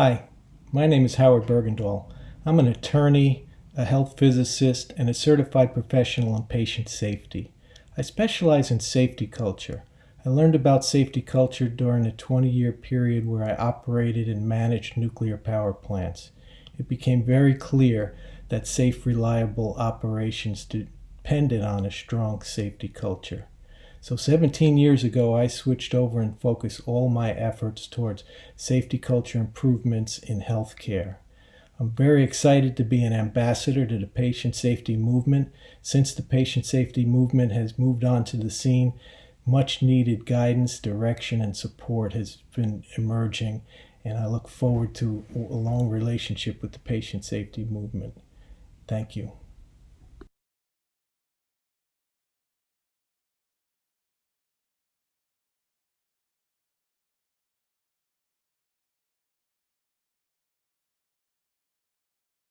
Hi, my name is Howard Bergendahl. I'm an attorney, a health physicist, and a certified professional in patient safety. I specialize in safety culture. I learned about safety culture during a 20 year period where I operated and managed nuclear power plants. It became very clear that safe, reliable operations depended on a strong safety culture. So 17 years ago, I switched over and focused all my efforts towards safety culture improvements in healthcare. I'm very excited to be an ambassador to the patient safety movement. Since the patient safety movement has moved onto the scene, much needed guidance, direction, and support has been emerging, and I look forward to a long relationship with the patient safety movement. Thank you.